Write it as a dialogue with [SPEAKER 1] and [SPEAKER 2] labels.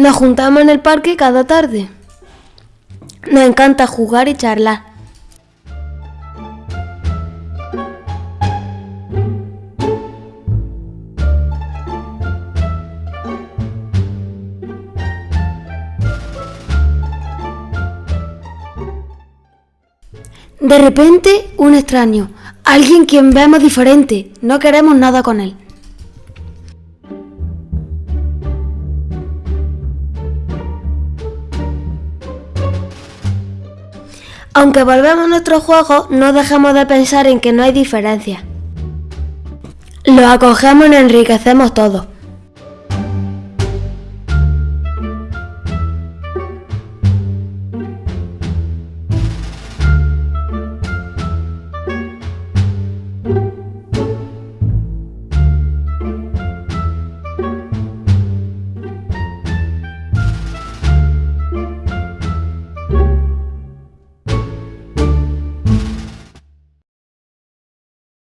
[SPEAKER 1] Nos juntamos en el parque cada tarde. Nos encanta jugar y charlar. De repente, un extraño, alguien quien vemos diferente, no queremos nada con él. Aunque volvemos a nuestro juego, no dejamos de pensar en que no hay diferencia. Lo acogemos y enriquecemos todos.